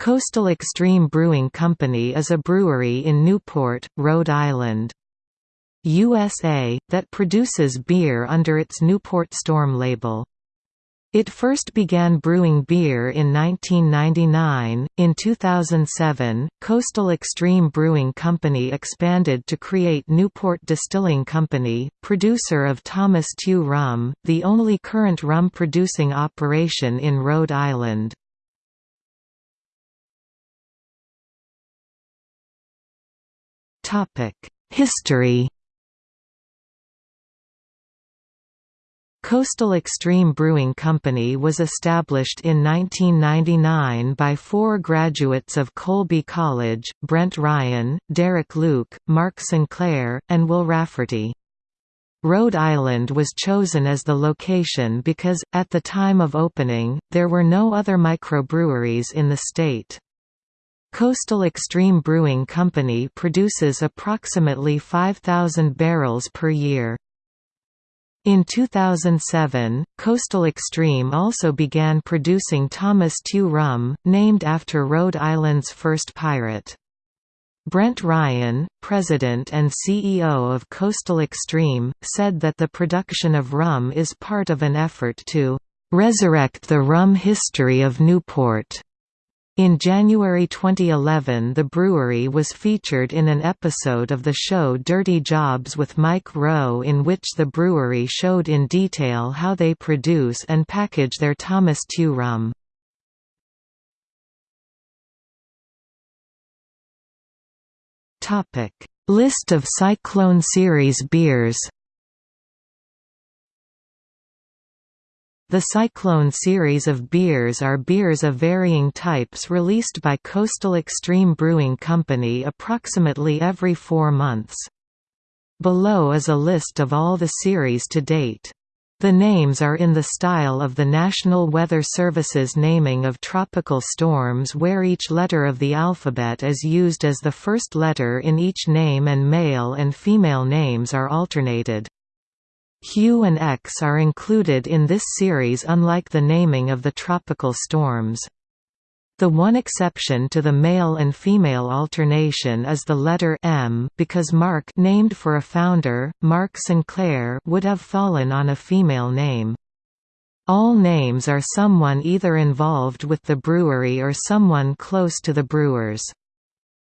Coastal Extreme Brewing Company is a brewery in Newport, Rhode Island. USA, that produces beer under its Newport Storm label. It first began brewing beer in 1999. In 2007, Coastal Extreme Brewing Company expanded to create Newport Distilling Company, producer of Thomas Tew rum, the only current rum producing operation in Rhode Island. History Coastal Extreme Brewing Company was established in 1999 by four graduates of Colby College, Brent Ryan, Derek Luke, Mark Sinclair, and Will Rafferty. Rhode Island was chosen as the location because, at the time of opening, there were no other microbreweries in the state. Coastal Extreme Brewing Company produces approximately 5,000 barrels per year. In 2007, Coastal Extreme also began producing Thomas Tew rum, named after Rhode Island's first pirate. Brent Ryan, president and CEO of Coastal Extreme, said that the production of rum is part of an effort to "...resurrect the rum history of Newport." In January 2011 the brewery was featured in an episode of the show Dirty Jobs with Mike Rowe in which the brewery showed in detail how they produce and package their Thomas Tew rum. List of Cyclone Series beers The Cyclone series of beers are beers of varying types released by Coastal Extreme Brewing Company approximately every four months. Below is a list of all the series to date. The names are in the style of the National Weather Service's naming of tropical storms where each letter of the alphabet is used as the first letter in each name and male and female names are alternated. Q and X are included in this series unlike the naming of the tropical storms. The one exception to the male and female alternation is the letter M because Mark named for a founder, Mark Sinclair would have fallen on a female name. All names are someone either involved with the brewery or someone close to the brewers.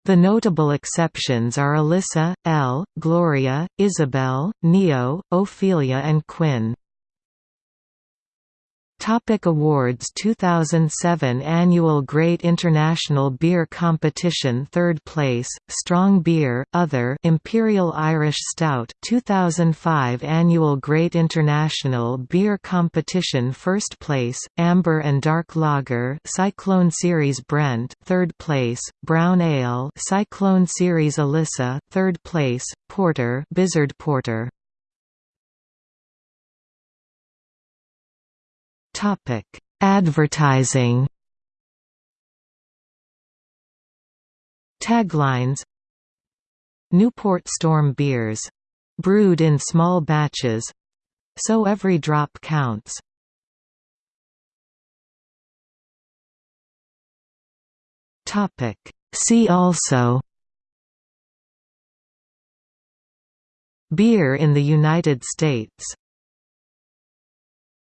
The notable exceptions are Alyssa, Elle, Gloria, Isabel, Neo, Ophelia and Quinn. Topic awards 2007 Annual Great International Beer Competition 3rd place, Strong Beer, Other Imperial Irish Stout 2005 Annual Great International Beer Competition 1st place, Amber and Dark Lager Cyclone Series Brent 3rd place, Brown Ale Cyclone Series Alyssa 3rd place, Porter Blizzard Porter Topic: Advertising. Taglines Newport Storm beers. Brewed in small batches. So every drop counts. Topic: See also Beer in the United States